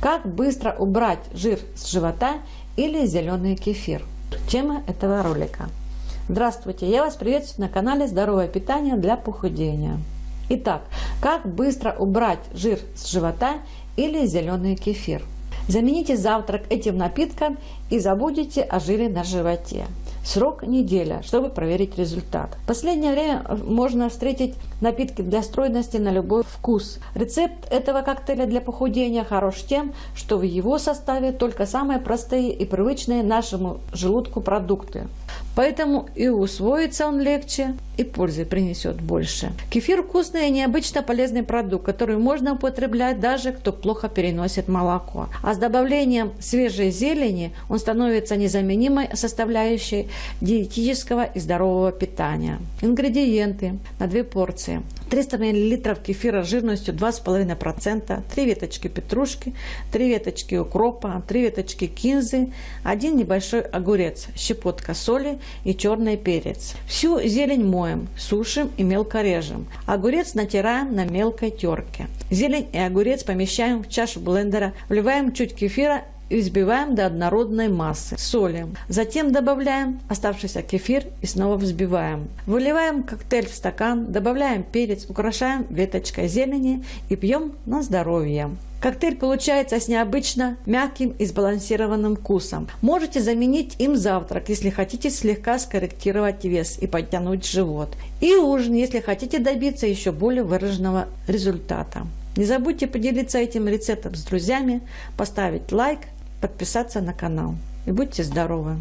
Как быстро убрать жир с живота или зеленый кефир? Тема этого ролика. Здравствуйте, я вас приветствую на канале Здоровое питание для похудения. Итак, как быстро убрать жир с живота или зеленый кефир? Замените завтрак этим напитком и забудете о жире на животе. Срок неделя, чтобы проверить результат. В последнее время можно встретить напитки для стройности на любой вкус. Рецепт этого коктейля для похудения хорош тем, что в его составе только самые простые и привычные нашему желудку продукты. Поэтому и усвоится он легче, и пользы принесет больше. Кефир вкусный и необычно полезный продукт, который можно употреблять даже кто плохо переносит молоко. А с добавлением свежей зелени он становится незаменимой составляющей диетического и здорового питания. Ингредиенты на 2 порции. 300 мл кефира жирностью 2,5%, 3 веточки петрушки, 3 веточки укропа, 3 веточки кинзы, 1 небольшой огурец, щепотка соли и черный перец. Всю зелень моем, сушим и мелко режем. Огурец натираем на мелкой терке. Зелень и огурец помещаем в чашу блендера, вливаем чуть кефира и взбиваем до однородной массы. Солим. Затем добавляем оставшийся кефир и снова взбиваем. Выливаем коктейль в стакан, добавляем перец, украшаем веточкой зелени и пьем на здоровье. Коктейль получается с необычно мягким и сбалансированным вкусом. Можете заменить им завтрак, если хотите слегка скорректировать вес и подтянуть живот. И ужин, если хотите добиться еще более выраженного результата. Не забудьте поделиться этим рецептом с друзьями, поставить лайк, подписаться на канал. И будьте здоровы!